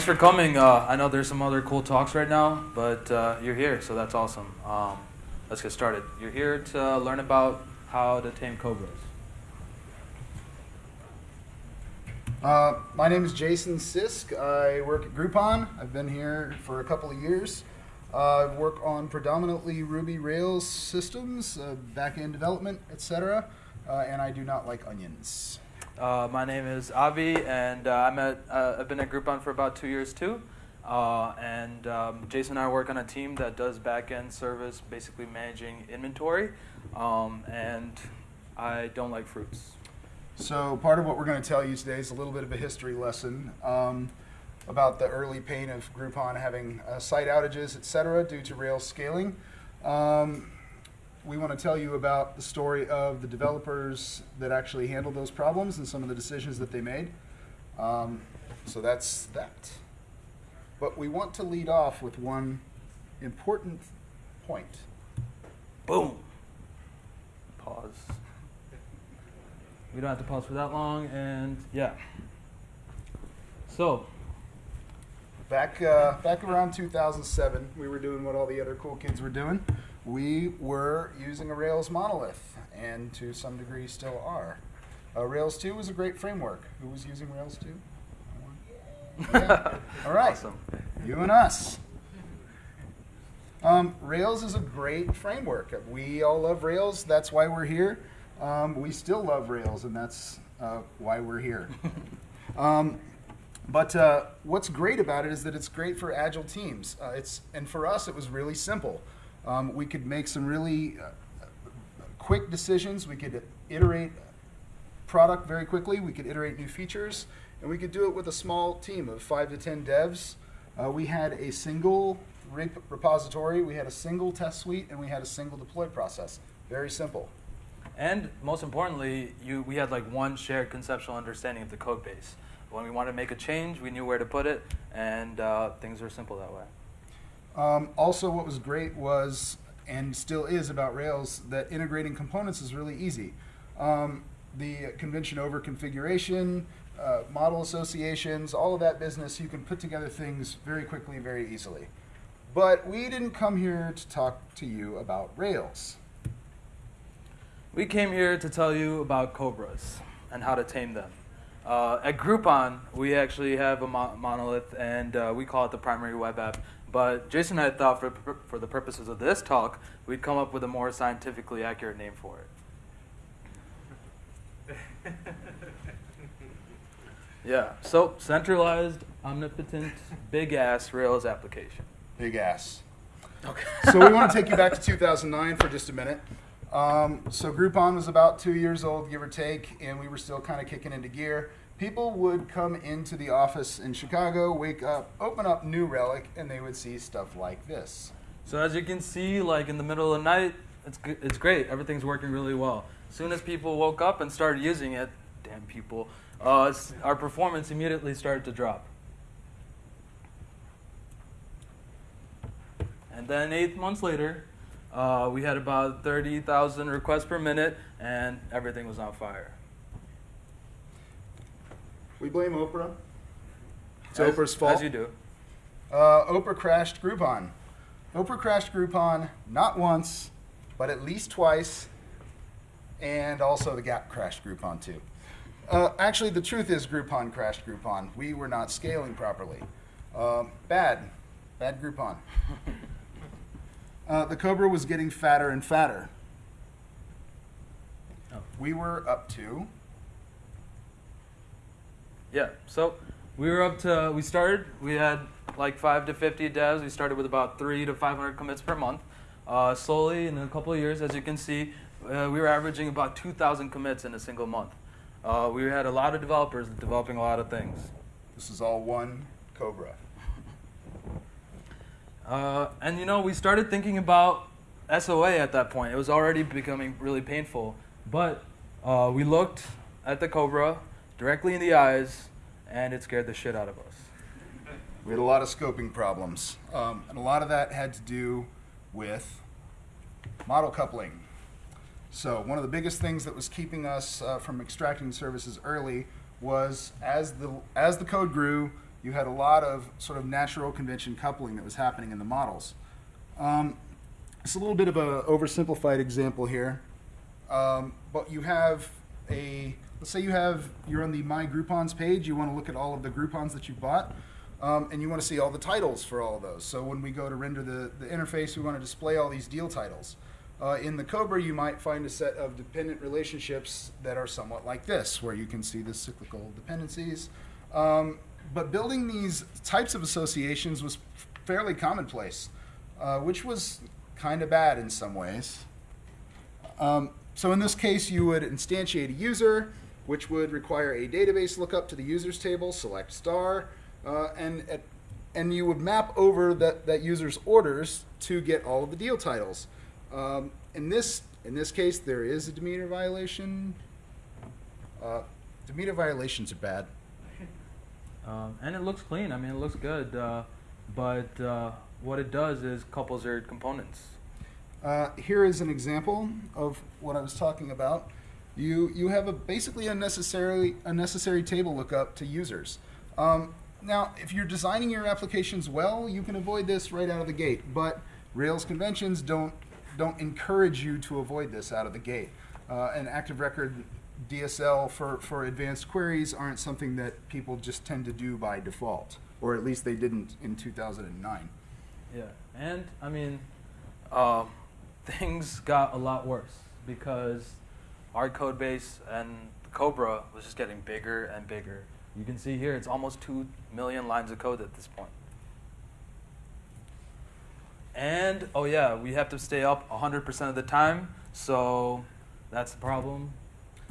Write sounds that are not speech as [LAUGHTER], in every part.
Thanks for coming. Uh, I know there's some other cool talks right now, but uh, you're here, so that's awesome. Um, let's get started. You're here to learn about how to tame cobras. Uh, my name is Jason Sisk. I work at Groupon. I've been here for a couple of years. Uh, I work on predominantly Ruby Rails systems, uh, back-end development, etc. Uh, and I do not like onions. Uh, my name is Avi, and uh, I'm at, uh, I've been at Groupon for about two years too. Uh, and um, Jason and I work on a team that does back-end service, basically managing inventory. Um, and I don't like fruits. So part of what we're going to tell you today is a little bit of a history lesson um, about the early pain of Groupon having uh, site outages, et cetera, due to Rails scaling. Um, we want to tell you about the story of the developers that actually handled those problems and some of the decisions that they made. Um, so that's that. But we want to lead off with one important point. Boom. Pause. We don't have to pause for that long, and yeah. So, Back uh, back around 2007, we were doing what all the other cool kids were doing. We were using a Rails monolith, and to some degree still are. Uh, Rails 2 was a great framework. Who was using Rails 2? Yeah. [LAUGHS] All right. Awesome. You and us. Um, Rails is a great framework. We all love Rails. That's why we're here. Um, we still love Rails, and that's uh, why we're here. [LAUGHS] Um, but uh, what's great about it is that it's great for agile teams. Uh, it's and for us, it was really simple. Um, we could make some really uh, quick decisions. We could iterate product very quickly. We could iterate new features, and we could do it with a small team of five to ten devs. Uh, we had a single rep- repository, we had a single test suite, and we had a single deploy process. Very simple. and most importantly, you, we had like one shared conceptual understanding of the code base. When we wanted to make a change, we knew where to put it, and uh, things were simple that way. Um, also, what was great was, and still is about Rails, that integrating components is really easy. Um, the convention over configuration, uh, model associations, all of that business, you can put together things very quickly, very easily. But we didn't come here to talk to you about Rails. We came here to tell you about cobras and how to tame them. Uh, at Groupon, we actually have a mo- monolith, and uh, we call it the primary web app. But Jason and I thought, for, for the purposes of this talk, we'd come up with a more scientifically accurate name for it. [LAUGHS] Yeah, so centralized, omnipotent, big ass Rails application. Big ass. Okay. so we want to take you back to 2009 for just a minute. Um, so Groupon was about two years old, give or take, and we were still kind of kicking into gear. People would come into the office in Chicago, wake up, open up New Relic, and they would see stuff like this. So as you can see, like in the middle of the night, it's it's great. Everything's working really well. As soon as people woke up and started using it, damn people, uh, our performance immediately started to drop. And then eight months later, uh, we had about 30,000 requests per minute, and everything was on fire. We blame Oprah. It's As- Oprah's fault. As you do. Uh, Oprah crashed Groupon. Oprah crashed Groupon not once, but at least twice, and also the Gap crashed Groupon too. Uh, actually, the truth is Groupon crashed Groupon. We were not scaling properly. Um, bad, bad Groupon. [LAUGHS] Uh, the Cobra was getting fatter and fatter. Oh. We were up to Yeah. So we were up to we started. We had like five to fifty devs. We started with about three to five hundred commits per month. Uh, slowly, in a couple of years, as you can see, uh, we were averaging about two thousand commits in a single month. Uh, we had a lot of developers developing a lot of things. this is all one Cobra. Uh, and you know, we started thinking about SOA at that point. It was already becoming really painful. But uh, we looked at the Cobra directly in the eyes, and it scared the shit out of us. We had a lot of scoping problems, um, and a lot of that had to do with model coupling. So one of the biggest things that was keeping us uh, from extracting services early was as the as the code grew, you had a lot of sort of natural convention coupling that was happening in the models. Um, it's a little bit of an oversimplified example here, um, but you have a let's say you have you're on the My Groupons page. You want to look at all of the Groupons that you bought, um, and you want to see all the titles for all of those. So when we go to render the, the interface, we want to display all these deal titles. Uh, in the Cobra, you might find a set of dependent relationships that are somewhat like this, where you can see the cyclical dependencies. Um, but building these types of associations was fairly commonplace, uh, which was kind of bad in some ways. Um, so in this case, you would instantiate a user, which would require a database lookup to the users table, select star, uh, and at, and you would map over that, that user's orders to get all of the deal titles. Um, in this in this case, there is a Demeter violation. Uh, Demeter violations are bad. Um, and it looks clean. I mean, it looks good. Uh, but uh, what it does is couples their components. Uh, here is an example of what I was talking about. You you have a basically a necessary a necessary table lookup to users. Um, now, if you're designing your applications well, you can avoid this right out of the gate. But Rails conventions don't don't encourage you to avoid this out of the gate. Uh, an active record DSL for, for advanced queries aren't something that people just tend to do by default, or at least they didn't in 2009. Yeah, and I mean, um, [LAUGHS] things got a lot worse because our code base and Cobra was just getting bigger and bigger. You can see here it's almost 2 million lines of code at this point. And, oh yeah, we have to stay up 100% of the time, so that's the problem,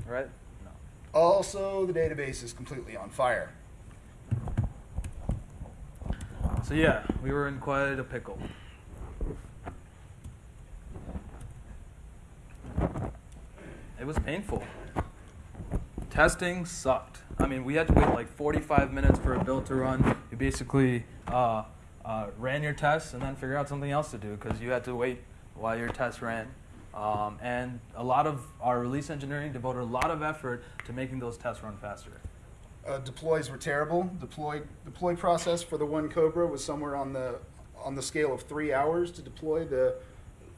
right? No. Also, the database is completely on fire. So yeah, we were in quite a pickle. It was painful. Testing sucked. I mean, we had to wait like 45 minutes for a build to run. You basically uh, uh, ran your tests and then figure out something else to do because you had to wait while your tests ran. Um, and a lot of our release engineering devoted a lot of effort to making those tests run faster. Uh, deploys were terrible. Deploy deploy process for the one Cobra was somewhere on the on the scale of three hours to deploy the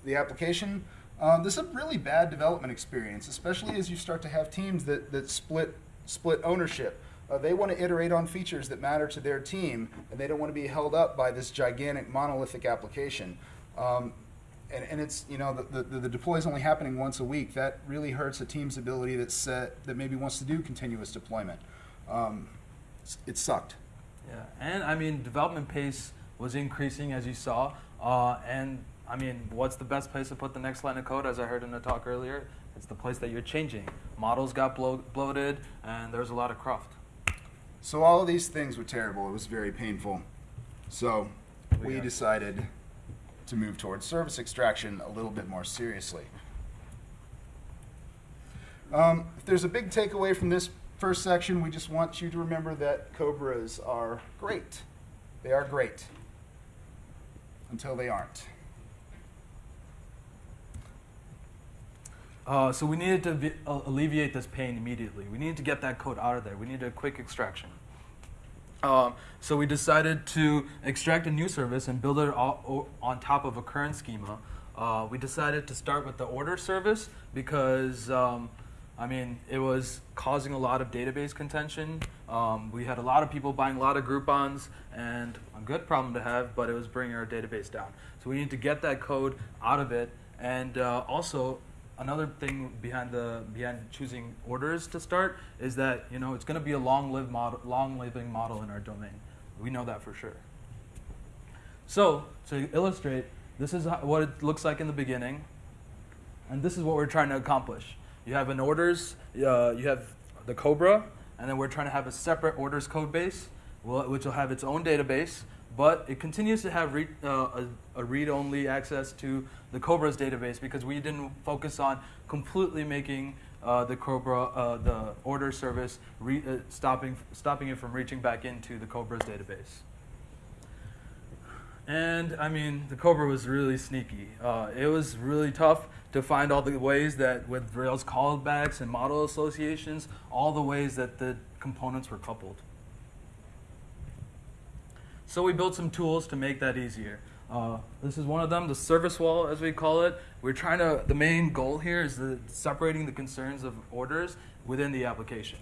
the application. Um, this is a really bad development experience, especially as you start to have teams that, that split split ownership. Uh, they want to iterate on features that matter to their team, and they don't want to be held up by this gigantic monolithic application. Um, and, and it's you know the, the, the deploy is only happening once a week. That really hurts a team's ability that set that maybe wants to do continuous deployment. Um, it sucked. Yeah, and I mean development pace was increasing as you saw, uh, and I mean what's the best place to put the next line of code? As I heard in the talk earlier, it's the place that you're changing. Models got blo- bloated, and there's a lot of cruft. So all of these things were terrible. It was very painful. So we Yeah. decided to move towards service extraction a little bit more seriously. Um, if there's a big takeaway from this first section, we just want you to remember that Cobras are great. They are great until they aren't. Uh, so we needed to alleviate this pain immediately. We needed to get that code out of there. We needed a quick extraction. Um, so we decided to extract a new service and build it on top of a current schema. Uh, we decided to start with the order service because, um, I mean, it was causing a lot of database contention. Um, we had a lot of people buying a lot of Groupons, and a good problem to have, but it was bringing our database down. So we need to get that code out of it, and uh, also another thing behind the behind choosing orders to start is that you know it's going to be a long live model, long living model in our domain. We know that for sure. So to illustrate, this is what it looks like in the beginning, and this is what we're trying to accomplish. You have an orders, uh, you have the Cobra, and then we're trying to have a separate orders code base, which will have its own database, but it continues to have uh, a, a read-only access to the Cobra's database because we didn't focus on completely making uh, the Cobra, uh, the order service, uh, stopping stopping it from reaching back into the Cobra's database. And I mean, the Cobra was really sneaky. Uh, it was really tough to find all the ways that, with Rails callbacks and model associations, all the ways that the components were coupled. So we built some tools to make that easier. Uh, this is one of them, the service wall, as we call it. We're trying to, the main goal here is the, separating the concerns of orders within the application.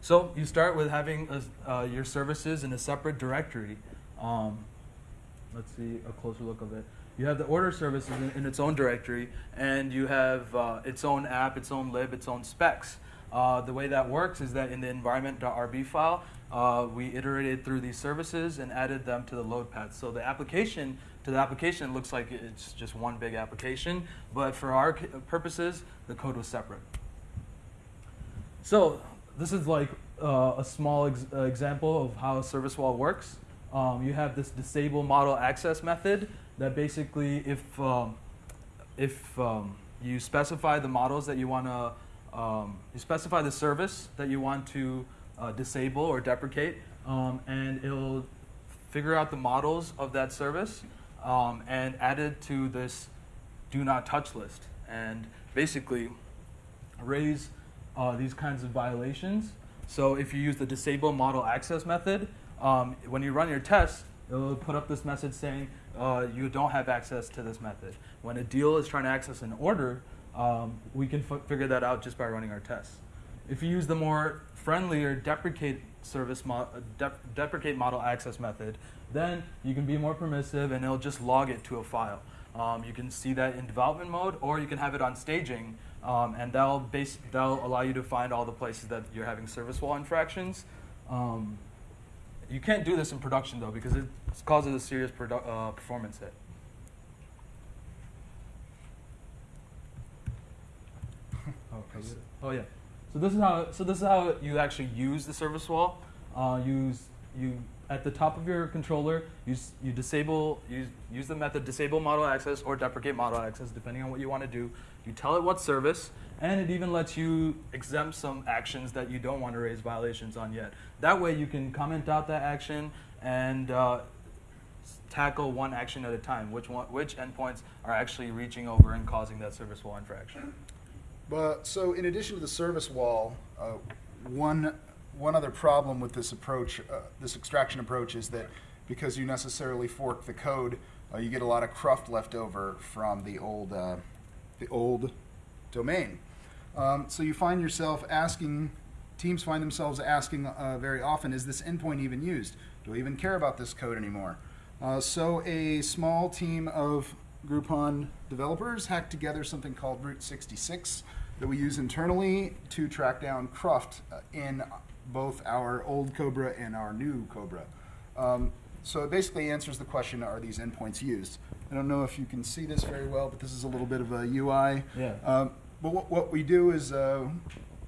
So you start with having a, uh, your services in a separate directory. Um, let's see a closer look of it. You have the order services in, in its own directory, and you have uh, its own app, its own lib, its own specs. Uh, the way that works is that in the environment.rb file, uh, we iterated through these services and added them to the load path. So the application, to the application, looks like it's just one big application, but for our purposes, the code was separate. So this is like uh, a small ex uh, example of how a service wall works. Um, you have this disable model access method that basically, if um, if um, you specify the models that you want to, um, you specify the service that you want to uh, disable or deprecate, um, and it'll figure out the models of that service um, and add it to this do not touch list, and basically raise uh, these kinds of violations. So if you use the disable model access method, um, when you run your test, it'll put up this message saying uh, you don't have access to this method. When a deal is trying to access an order, um, we can figure that out just by running our tests. If you use the more friendlier deprecate service mo uh, deprecate model access method, then you can be more permissive and it'll just log it to a file. Um, you can see that in development mode, or you can have it on staging, um, and that'll, base, that'll allow you to find all the places that you're having service wall infractions. Um, you can't do this in production though because it causes a serious uh, performance hit. [LAUGHS] oh, oh yeah. So this is how so this is how you actually use the service wall. Uh, use you at the top of your controller. Use you disable use use the method disable model access or deprecate model access depending on what you want to do. You tell it what service, and it even lets you exempt some actions that you don't want to raise violations on yet. That way you can comment out that action and uh, tackle one action at a time, which, one, which endpoints are actually reaching over and causing that service wall infraction. But, so in addition to the service wall, uh, one, one other problem with this approach, uh, this extraction approach is that because you necessarily fork the code, uh, you get a lot of cruft left over from the old, uh, the old domain. Um, so you find yourself asking teams find themselves asking uh, very often, is this endpoint even used? Do I even care about this code anymore? Uh, so a small team of Groupon developers hacked together something called Route 66 that we use internally to track down Cruft uh, in both our old Cobra and our new Cobra. Um, so it basically answers the question, are these endpoints used? I don't know if you can see this very well, but this is a little bit of a UI. Yeah. Um, but what, what, we do is uh,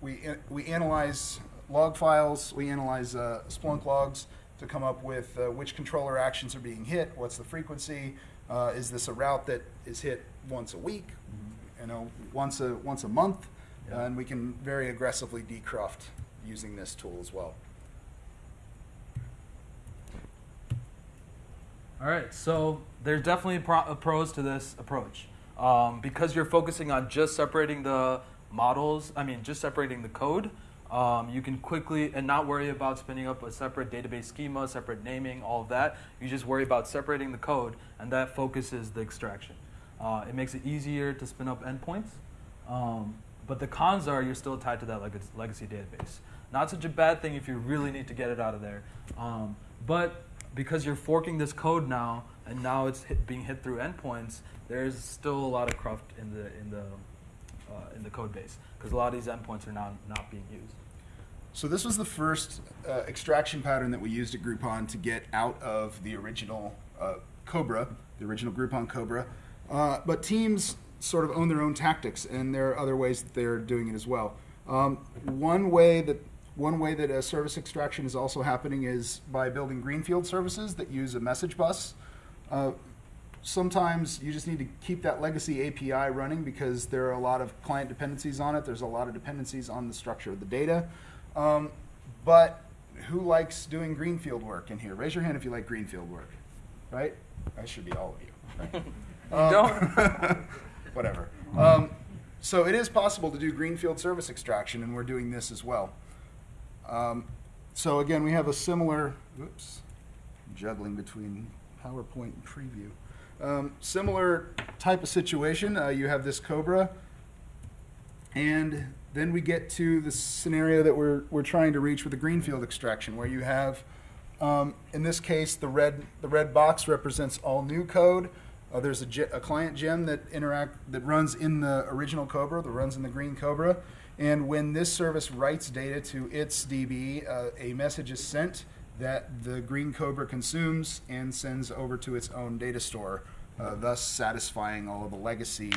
we, we analyze log files, we analyze uh, Splunk logs to come up with uh, which controller actions are being hit, what's the frequency, uh, is this a route that is hit once a week, mm-hmm. you know, once a, once a month, yeah. and we can very aggressively decruft using this tool as well. All right, so there's definitely pro pros to this approach. Um, because you're focusing on just separating the models, I mean, just separating the code, um, you can quickly and not worry about spinning up a separate database schema, separate naming, all of that. You just worry about separating the code, and that focuses the extraction. Uh, it makes it easier to spin up endpoints, um, but the cons are you're still tied to that leg legacy database. Not such a bad thing if you really need to get it out of there, um, but because you're forking this code now, and now it's hit, being hit through endpoints, there's still a lot of cruft in the in the in the code base because a lot of these endpoints are now not being used. So this was the first uh, extraction pattern that we used at Groupon to get out of the original uh, Cobra, the original Groupon Cobra. Uh, but teams sort of own their own tactics, and there are other ways that they're doing it as well. Um, one way that one way that a service extraction is also happening is by building greenfield services that use a message bus. Sometimes you just need to keep that legacy API running because there are a lot of client dependencies on it. There's a lot of dependencies on the structure of the data. Um, but who likes doing greenfield work in here? Raise your hand if you like greenfield work, right? That should be all of you. Right? [LAUGHS] Um, don't. [LAUGHS] whatever. Um, so it is possible to do greenfield service extraction, and we're doing this as well. Um, so again, we have a similar, oops, juggling between PowerPoint and preview. Um, similar type of situation. Uh, you have this Cobra, and then we get to the scenario that we're, we're trying to reach with the greenfield extraction, where you have, um, in this case, the red, the red box represents all new code. Uh, there's a, a client gem that interact that runs in the original Cobra, that runs in the green Cobra, and when this service writes data to its DB, uh, a message is sent that the green Cobra consumes and sends over to its own data store, uh, thus satisfying all of the legacy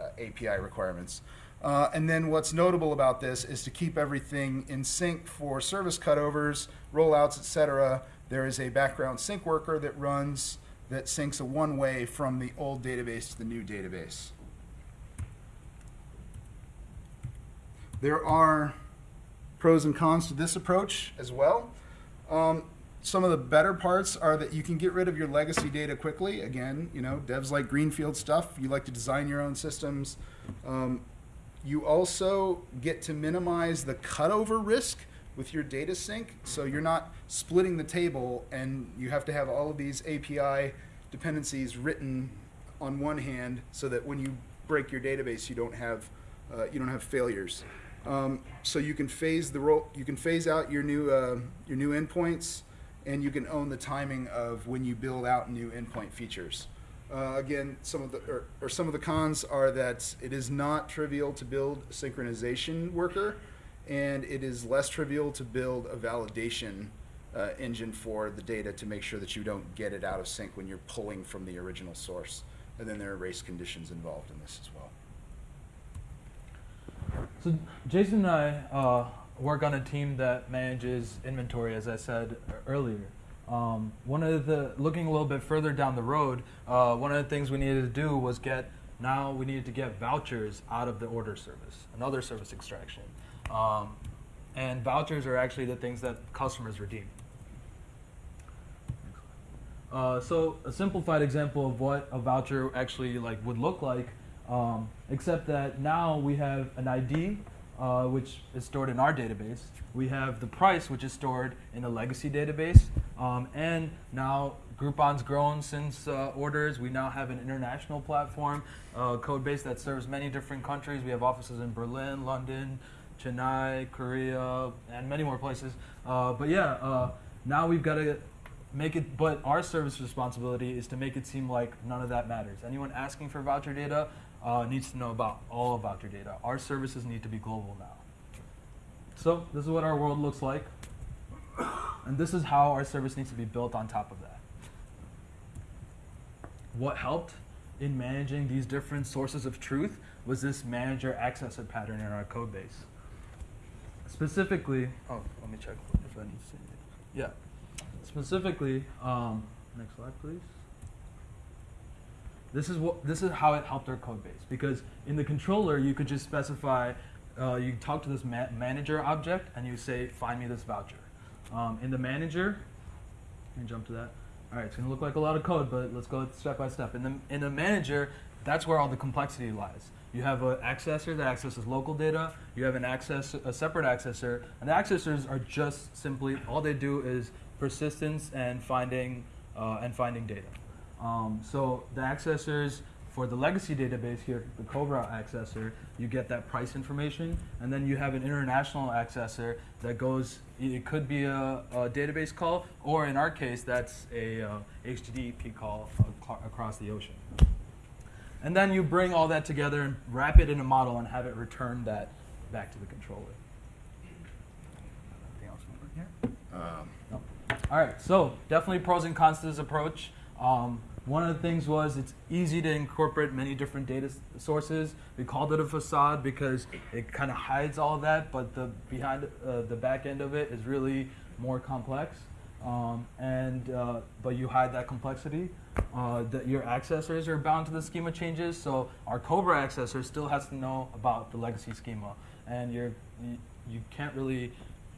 uh, API requirements. Uh, and then what's notable about this is to keep everything in sync for service cutovers, rollouts, etc. There is a background sync worker that runs that syncs a one way from the old database to the new database. There are pros and cons to this approach as well. Um, some of the better parts are that you can get rid of your legacy data quickly. Again, you know, devs like greenfield stuff. You like to design your own systems. Um, you also get to minimize the cutover risk with your data sync. So you're not splitting the table and you have to have all of these API dependencies written on one hand so that when you break your database, you don't have, uh, you don't have failures. Um, so you can phase the ro- you can phase out your new uh, your new endpoints, and you can own the timing of when you build out new endpoint features. Uh, again, some of the or, or some of the cons are that it is not trivial to build a synchronization worker, and it is less trivial to build a validation uh, engine for the data to make sure that you don't get it out of sync when you're pulling from the original source. And then there are race conditions involved in this as well. So Jason and I uh, work on a team that manages inventory, as I said earlier. Um, one of the looking a little bit further down the road, uh, one of the things we needed to do was get now we needed to get vouchers out of the order service, another service extraction, um, and vouchers are actually the things that customers redeem. Uh, so a simplified example of what a voucher actually like would look like um, except that now we have an ID, uh, which is stored in our database. We have the price, which is stored in a legacy database. Um, and now Groupon's grown since uh, orders. We now have an international platform, uh, code base that serves many different countries. We have offices in Berlin, London, Chennai, Korea, and many more places. Uh, but yeah, uh, now we've got to make it, but our service responsibility is to make it seem like none of that matters. Anyone asking for voucher data, uh, needs to know about all about your data. Our services need to be global now. So this is what our world looks like. And this is how our service needs to be built on top of that. What helped in managing these different sources of truth was this manager accessor pattern in our code base. Specifically, oh, let me check if I need to it. Yeah. Specifically, um, next slide, please. This is what this is how it helped our code base because in the controller you could just specify uh, you talk to this ma manager object and you say find me this voucher. Um, in the manager, can jump to that. All right, it's going to look like a lot of code, but let's go step by step. In the in the manager, that's where all the complexity lies. You have an accessor that accesses local data. You have an access a separate accessor, and the accessors are just simply all they do is persistence and finding uh, and finding data. Um, so the accessors for the legacy database here, the Cobra accessor, you get that price information, and then you have an international accessor that goes. It could be a, a database call, or in our case, that's a uh, HTTP call across the ocean. And then you bring all that together and wrap it in a model and have it return that back to the controller. Um. All right. So definitely pros and cons to this approach. Um, one of the things was it's easy to incorporate many different data sources. We called it a facade because it kind of hides all of that, but the behind uh, the back end of it is really more complex. Um, and uh, but you hide that complexity. Uh, that your accessors are bound to the schema changes. So our Cobra accessor still has to know about the legacy schema, and you're, you you can't really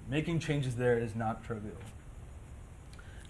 making changes there is not trivial.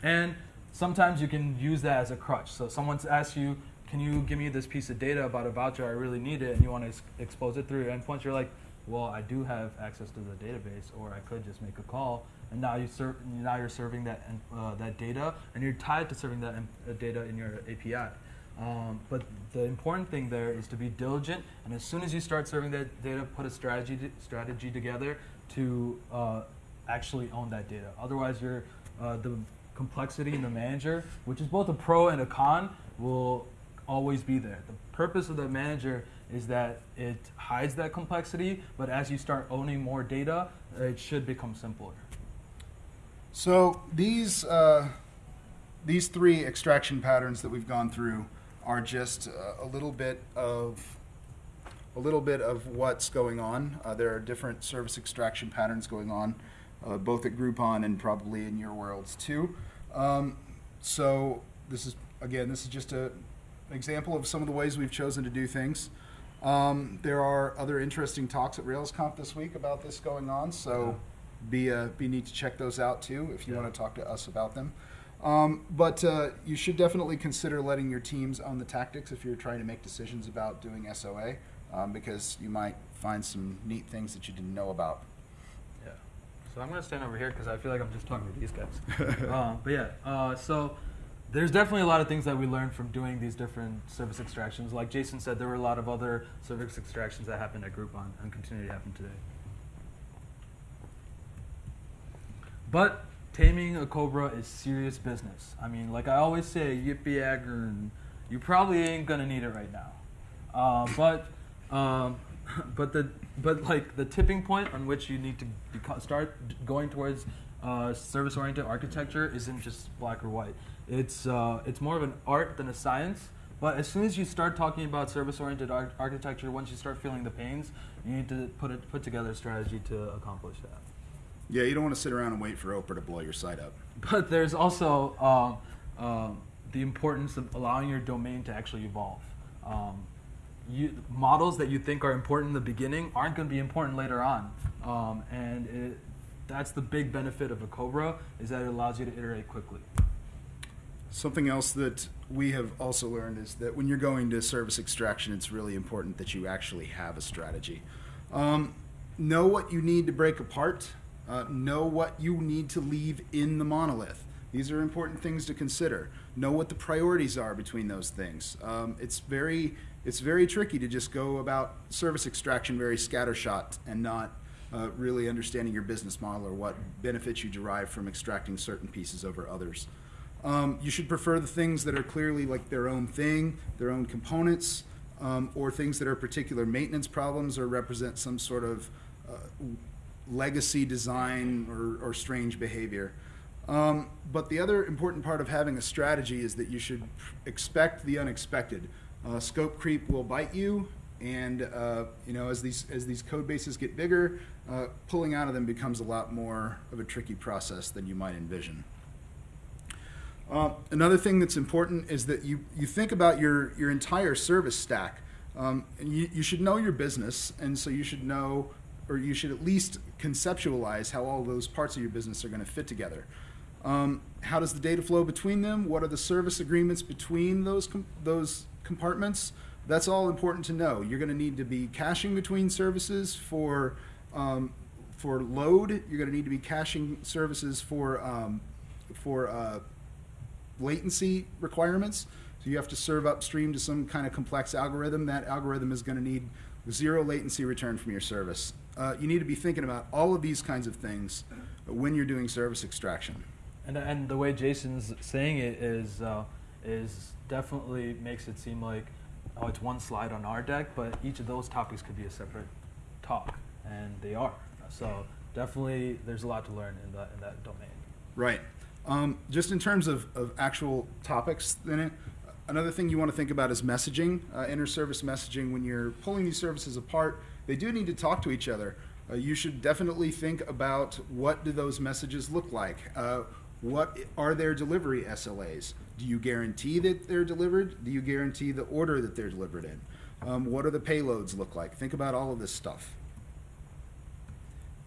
And sometimes you can use that as a crutch. So someone asks you, can you give me this piece of data about a voucher? I really need it, and you want to ex expose it through your endpoints. You're like, well, I do have access to the database, or I could just make a call, and now you ser- now you're serving that uh, that data, and you're tied to serving that uh, data in your API. Um, but the important thing there is to be diligent, and as soon as you start serving that data, put a strategy strategy together to uh, actually own that data. Otherwise, you're uh, the complexity in the manager, which is both a pro and a con, will always be there. The purpose of the manager is that it hides that complexity, but as you start owning more data, it should become simpler. So these uh, these three extraction patterns that we've gone through are just uh, a little bit of a little bit of what's going on. Uh, there are different service extraction patterns going on, uh, both at Groupon and probably in your worlds too. Um, so this is again, this is just a, an example of some of the ways we've chosen to do things. Um, there are other interesting talks at RailsConf this week about this going on, so be uh, be neat to check those out too if you Yeah. want to talk to us about them. Um, but uh, you should definitely consider letting your teams own the tactics if you're trying to make decisions about doing SOA, um, because you might find some neat things that you didn't know about. So I'm gonna stand over here because I feel like I'm just talking to these guys. [LAUGHS] uh, but yeah. Uh, so there's definitely a lot of things that we learned from doing these different service extractions. Like Jason said, there were a lot of other service extractions that happened at Groupon and continue to happen today. But taming a cobra is serious business. I mean, like I always say, yippee agern, you probably ain't gonna need it right now. Uh, but um, [LAUGHS] but the but like the tipping point on which you need to beco- start going towards uh, service-oriented architecture isn't just black or white. It's uh, it's more of an art than a science. But as soon as you start talking about service-oriented ar- architecture, once you start feeling the pains, you need to put it, put together a strategy to accomplish that. Yeah, you don't want to sit around and wait for Oprah to blow your site up. [LAUGHS] But there's also um, um, the importance of allowing your domain to actually evolve. Um, you, models that you think are important in the beginning aren't going to be important later on, um, and it, that's the big benefit of a Cobra is that it allows you to iterate quickly. Something else that we have also learned is that when you're going to service extraction, it's really important that you actually have a strategy. Um, know what you need to break apart. Uh, know what you need to leave in the monolith. These are important things to consider. Know what the priorities are between those things. Um, it's very it's very tricky to just go about service extraction very scattershot and not uh, really understanding your business model or what benefits you derive from extracting certain pieces over others. Um, you should prefer the things that are clearly like their own thing, their own components, um, or things that are particular maintenance problems or represent some sort of uh, legacy design or, or strange behavior. Um, but the other important part of having a strategy is that you should expect the unexpected. Uh, scope creep will bite you, and uh, you know as these as these code bases get bigger, uh, pulling out of them becomes a lot more of a tricky process than you might envision. Uh, another thing that's important is that you, you think about your, your entire service stack. Um, and you, you should know your business, and so you should know, or you should at least conceptualize how all those parts of your business are going to fit together. Um, how does the data flow between them? What are the service agreements between those, those compartments? That's all important to know. You're going to need to be caching between services for, um, for load. You're going to need to be caching services for, um, for uh, latency requirements. So you have to serve upstream to some kind of complex algorithm. That algorithm is going to need zero latency return from your service. Uh, you need to be thinking about all of these kinds of things when you're doing service extraction. And, and the way Jason's saying it is uh, is definitely makes it seem like oh it's one slide on our deck, but each of those topics could be a separate talk, and they are. So definitely there's a lot to learn in that in that domain. Right. Um, just in terms of, of actual topics in it, another thing you want to think about is messaging, uh, inter-service messaging. When you're pulling these services apart, they do need to talk to each other. Uh, you should definitely think about what do those messages look like. Uh, what are their delivery SLAs? Do you guarantee that they're delivered? Do you guarantee the order that they're delivered in? Um, what do the payloads look like? Think about all of this stuff.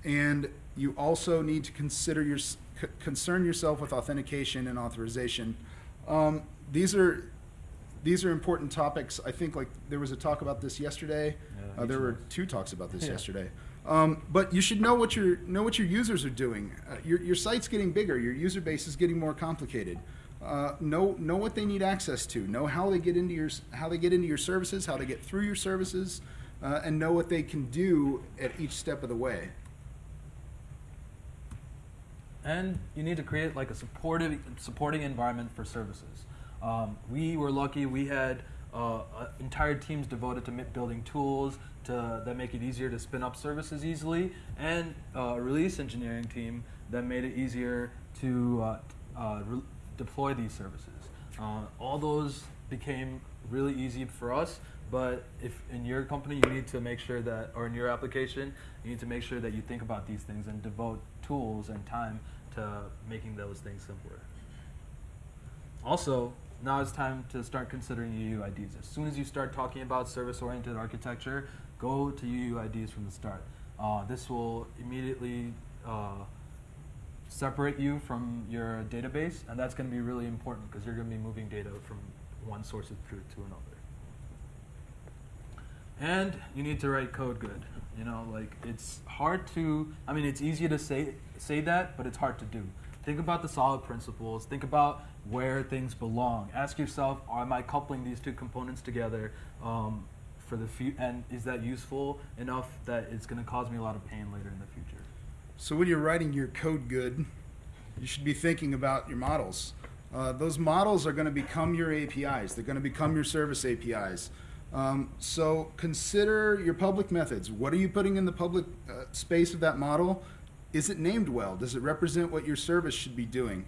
And you also need to consider your c- concern yourself with authentication and authorization. Um, these are these are important topics. I think like there was a talk about this yesterday. Yeah, uh, there were two talks about this Yeah. yesterday. Um, but you should know what your know what your users are doing. Uh, your, your site's getting bigger. Your user base is getting more complicated. Uh, know know what they need access to. Know how they get into your how they get into your services, how they get through your services, uh, and know what they can do at each step of the way. And you need to create like a supportive supporting environment for services. Um, we were lucky; we had uh, entire teams devoted to building tools to, that make it easier to spin up services easily, and a release engineering team that made it easier to uh, uh, deploy these services. Uh, all those became really easy for us, but if in your company you need to make sure that, or in your application, you need to make sure that you think about these things and devote tools and time to making those things simpler. Also, now it's time to start considering UUIDs. As soon as you start talking about service-oriented architecture, go to UUIDs from the start. Uh, this will immediately uh, separate you from your database, and that's going to be really important because you're going to be moving data from one source of truth to another. And you need to write code good. You know, like it's hard to. I mean, it's easy to say say that, but it's hard to do. Think about the solid principles. Think about where things belong. Ask yourself, am I coupling these two components together um, for the future? And is that useful enough that it's going to cause me a lot of pain later in the future? So when you're writing your code good, you should be thinking about your models. Uh, those models are going to become your APIs. They're going to become your service APIs. Um, so consider your public methods. What are you putting in the public uh, space of that model? Is it named well? Does it represent what your service should be doing?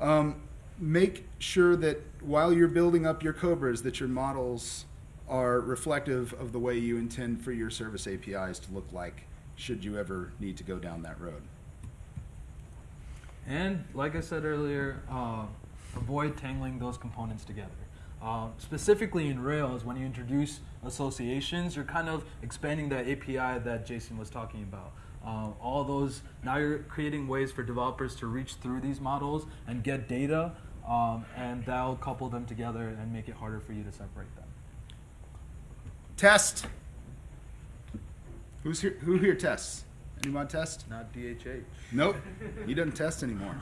Um, make sure that while you're building up your Cobras, that your models are reflective of the way you intend for your service APIs to look like should you ever need to go down that road. And like I said earlier, uh, avoid tangling those components together. Uh, specifically in Rails, when you introduce associations, you're kind of expanding that API that Jason was talking about. Uh, all those, now you're creating ways for developers to reach through these models and get data, um, and that'll couple them together and make it harder for you to separate them. Test. Who's here? Who here tests? Anyone test? Not DHH. Nope. he doesn't test anymore.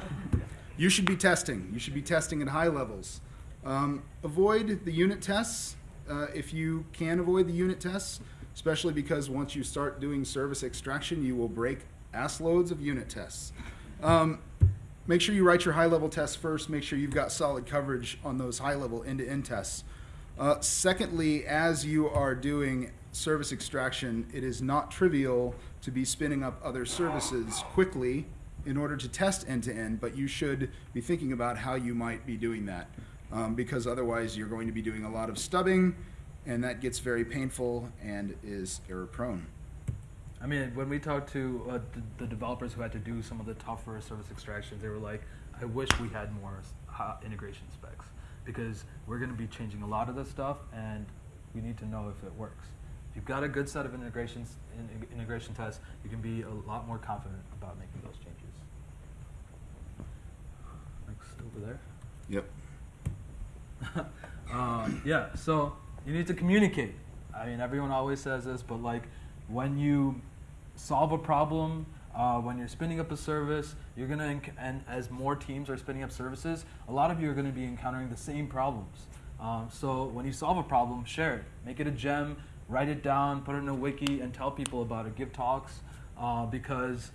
You should be testing. You should be testing at high levels. Um, avoid the unit tests uh, if you can avoid the unit tests, especially because once you start doing service extraction, you will break ass loads of unit tests. Um, make sure you write your high level tests first. Make sure you've got solid coverage on those high level end to end tests. Uh, secondly, as you are doing service extraction, it is not trivial to be spinning up other services quickly in order to test end to end, but you should be thinking about how you might be doing that um, because otherwise you're going to be doing a lot of stubbing and that gets very painful and is error prone. I mean, when we talked to uh, the, the, developers who had to do some of the tougher service extractions, they were like, I wish we had more integration specs because we're going to be changing a lot of this stuff and we need to know if it works. You've got a good set of integrations, in, integration tests, you can be a lot more confident about making those changes. Next over there. Yep. [LAUGHS] um, yeah, so you need to communicate. I mean, everyone always says this, but like when you solve a problem, uh, when you're spinning up a service, you're gonna and as more teams are spinning up services, a lot of you are gonna be encountering the same problems. Um, so when you solve a problem, share it, make it a gem, write it down, put it in a wiki, and tell people about it. Give talks uh, because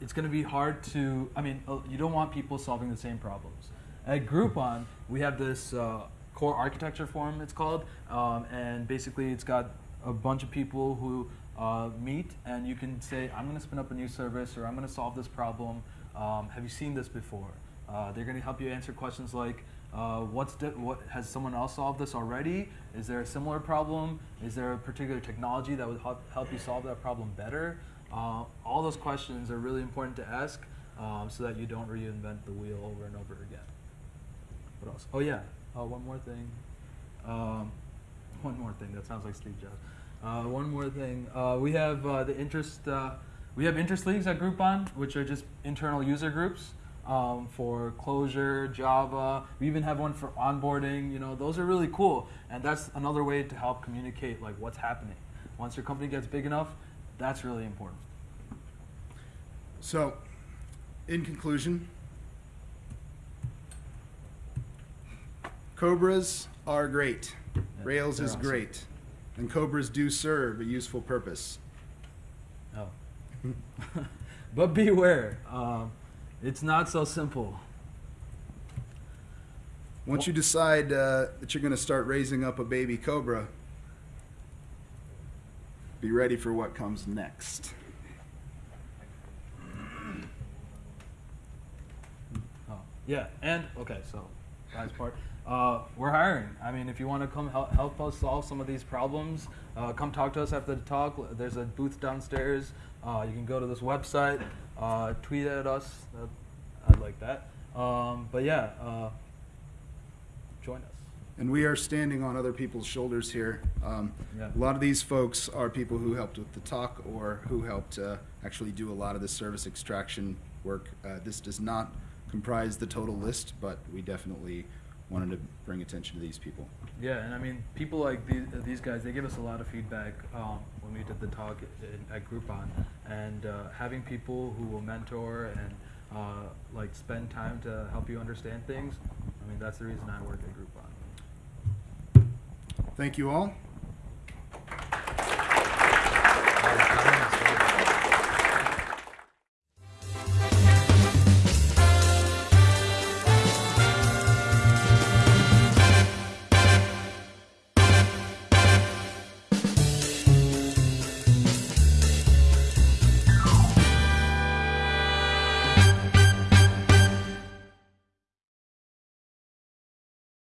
it's going to be hard to. I mean, uh, you don't want people solving the same problems. At Groupon, we have this uh, core architecture forum. It's called, um, and basically, it's got a bunch of people who uh, meet, and you can say, "I'm going to spin up a new service," or "I'm going to solve this problem." Um, have you seen this before? Uh, they're going to help you answer questions like, uh, what's what has someone else solved this already? Is there a similar problem? Is there a particular technology that would help, you solve that problem better? Uh, all those questions are really important to ask um, so that you don't reinvent the wheel over and over again. What else? Oh yeah, uh, one more thing. Um, [LAUGHS] one more thing. That sounds like Steve Jobs. Uh, one more thing. Uh, we have uh, the interest. we have interest leagues at Groupon, which are just internal user groups um, for Clojure, Java. We even have one for onboarding. You know, those are really cool, and that's another way to help communicate like what's happening. Once your company gets big enough, that's really important. So, in conclusion, Cobras are great. Rails is awesome. great. And Cobras do serve a useful purpose. Oh. [LAUGHS] [LAUGHS] but beware, um, it's not so simple. Once you decide uh, that you're going to start raising up a baby cobra, be ready for what comes next. Oh, yeah, and okay, so last part. Uh, we're hiring. I mean, if you want to come help, help us solve some of these problems, uh, come talk to us after the talk. There's a booth downstairs. Uh, you can go to this website, uh, tweet at us. That, I'd like that. Um, but yeah, uh, join us. And we are standing on other people's shoulders here. Um, Yeah. A lot of these folks are people who helped with the talk or who helped uh, actually do a lot of the service extraction work. Uh, this does not comprise the total list, but we definitely wanted to bring attention to these people. Yeah, and I mean, people like these, uh, these guys, they give us a lot of feedback um, when we did the talk at, at Groupon. And uh, having people who will mentor and uh, like spend time to help you understand things, I mean, that's the reason I work at Groupon. Thank you all. Comments,